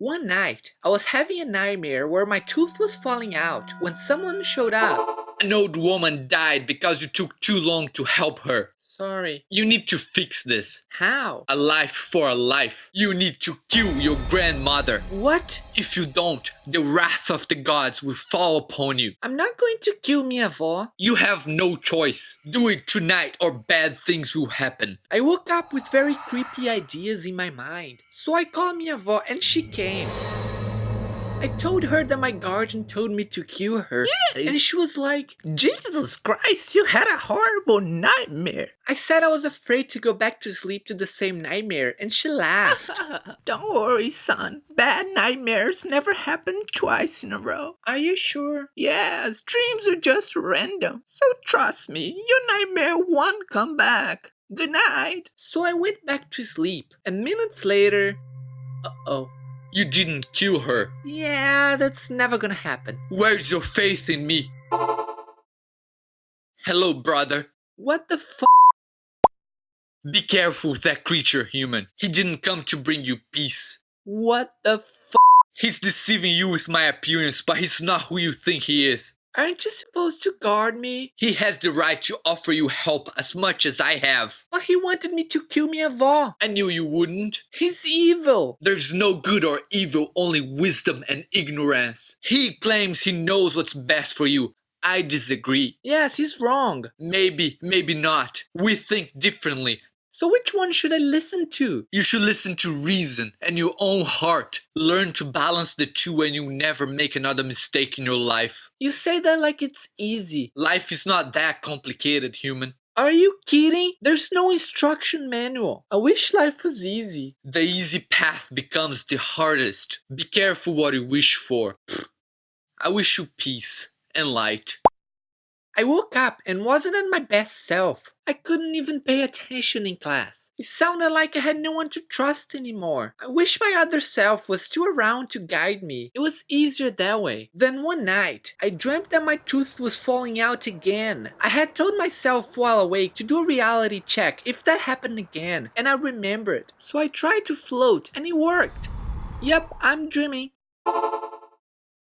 One night, I was having a nightmare where my tooth was falling out when someone showed up. An old woman died because you took too long to help her. Sorry. You need to fix this. How? A life for a life. You need to kill your grandmother. What? If you don't, the wrath of the gods will fall upon you. I'm not going to kill minha avó. You have no choice. Do it tonight or bad things will happen. I woke up with very creepy ideas in my mind. So I called minha avó and she came. I told her that my guardian told me to kill her. Yeah. And she was like, Jesus Christ, you had a horrible nightmare. I said I was afraid to go back to sleep to the same nightmare, and she laughed. Don't worry, son. Bad nightmares never happen twice in a row. Are you sure? Yes, dreams are just random. So trust me, your nightmare won't come back. Good night. So I went back to sleep, and minutes later, uh-oh. You didn't kill her. Yeah, that's never gonna happen. Where's your faith in me? Hello, brother. What the f? Be careful with that creature, human. He didn't come to bring you peace. What the f? He's deceiving you with my appearance, but he's not who you think he is. Aren't you supposed to guard me? He has the right to offer you help as much as I have. But he wanted me to kill avó. I knew you wouldn't. He's evil. There's no good or evil, only wisdom and ignorance. He claims he knows what's best for you. I disagree. Yes, he's wrong. Maybe, maybe not. We think differently. So which one should I listen to? You should listen to reason and your own heart. Learn to balance the two and you never make another mistake in your life. You say that like it's easy. Life is not that complicated, human. Are you kidding? There's no instruction manual. I wish life was easy. The easy path becomes the hardest. Be careful what you wish for. I wish you peace and light. I woke up and wasn't in my best self. I couldn't even pay attention in class. It sounded like I had no one to trust anymore. I wish my other self was still around to guide me. It was easier that way. Then one night, I dreamt that my tooth was falling out again. I had told myself while awake to do a reality check if that happened again, and I remembered. So I tried to float, and it worked. Yep, I'm dreaming.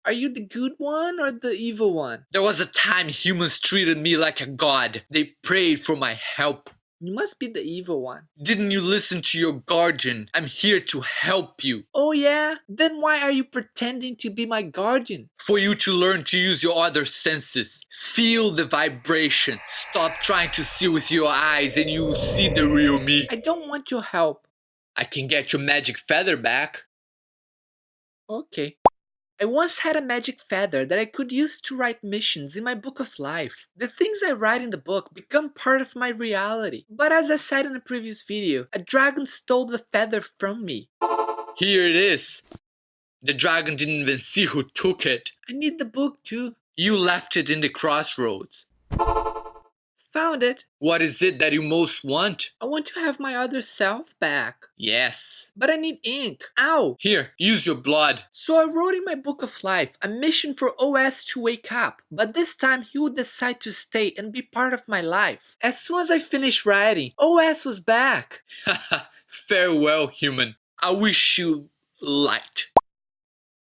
Are you the good one or the evil one? There was a time humans treated me like a god. They prayed for my help. You must be the evil one. Didn't you listen to your guardian? I'm here to help you. Oh yeah? Then why are you pretending to be my guardian? For you to learn to use your other senses. Feel the vibration. Stop trying to see with your eyes and you will see the real me. I don't want your help. I can get your magic feather back. Okay. I once had a magic feather that I could use to write missions in my book of life. The things I write in the book become part of my reality. But as I said in a previous video, a dragon stole the feather from me. Here it is. The dragon didn't even see who took it. I need the book too. You left it in the crossroads. Found it. What is it that you most want? I want to have my other self back. Yes. But I need ink. Ow! Here, use your blood. So I wrote in my book of life a mission for OS to wake up, but this time he would decide to stay and be part of my life. As soon as I finished writing, OS was back. Farewell, human. I wish you light.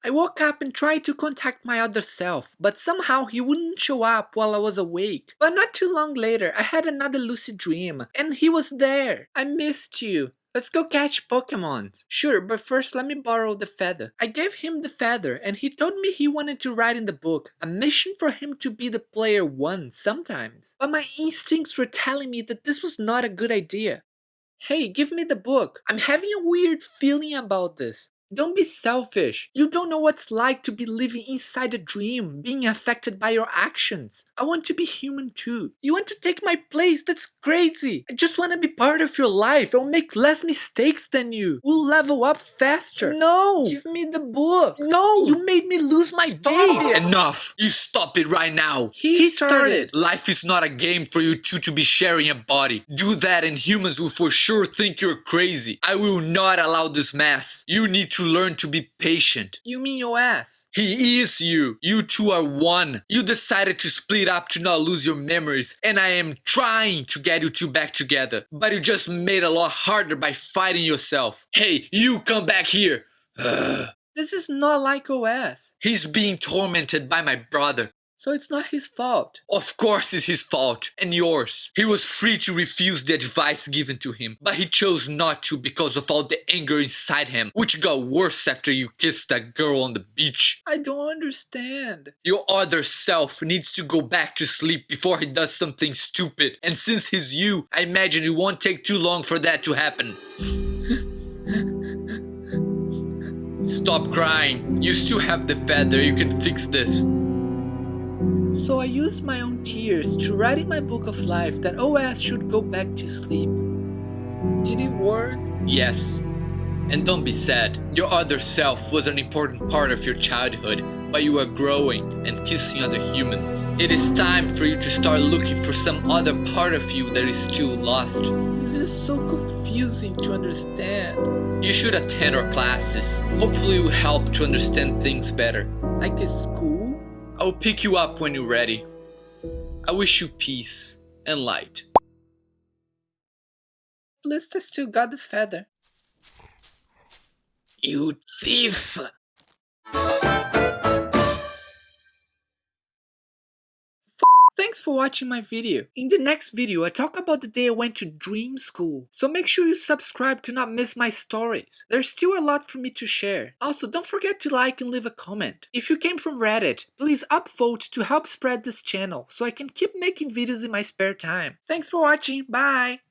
I woke up and tried to contact my other self, but somehow he wouldn't show up while I was awake. But not too long later, I had another lucid dream, and he was there. I missed you. Let's go catch Pokemon. Sure, but first let me borrow the feather. I gave him the feather and he told me he wanted to write in the book a mission for him to be the player one sometimes. But my instincts were telling me that this was not a good idea. Hey, give me the book. I'm having a weird feeling about this. Don't be selfish. You don't know what it's like to be living inside a dream, being affected by your actions. I want to be human too. You want to take my place? That's crazy. I just want to be part of your life. I'll make less mistakes than you. We'll level up faster. No! Give me the book. No! You made me lose my date. Enough! You stop it right now. He, he started. Life is not a game for you two to be sharing a body. Do that and humans will for sure think you're crazy. I will not allow this mess. You need to learn to be patient. You mean your ass? He is you. You two are one. You decided to split up to not lose your memories, and I am trying to get you two back together. But you just made it a lot harder by fighting yourself. Hey, you come back here. Ugh. This is not like OS. He's being tormented by my brother. So it's not his fault. Of course it's his fault, and yours. He was free to refuse the advice given to him, but he chose not to because of all the anger inside him, which got worse after you kissed that girl on the beach. I don't understand. Your other self needs to go back to sleep before he does something stupid, and since he's you, I imagine it won't take too long for that to happen. Stop crying. You still have the feather, you can fix this. So I used my own tears to write in my book of life that OS should go back to sleep. Did it work? Yes. And don't be sad. Your other self was an important part of your childhood, but you are growing and kissing other humans. It is time for you to start looking for some other part of you that is still lost. This is so confusing to understand. You should attend our classes. Hopefully it will help to understand things better. Like a school? I will pick you up when you're ready. I wish you peace and light. At least I still got the feather. You thief! Thanks for watching my video. In the next video, I talk about the day I went to dream school. So make sure you subscribe to not miss my stories. There's still a lot for me to share. Also, don't forget to like and leave a comment. If you came from Reddit, please upvote to help spread this channel so I can keep making videos in my spare time. Thanks for watching, bye!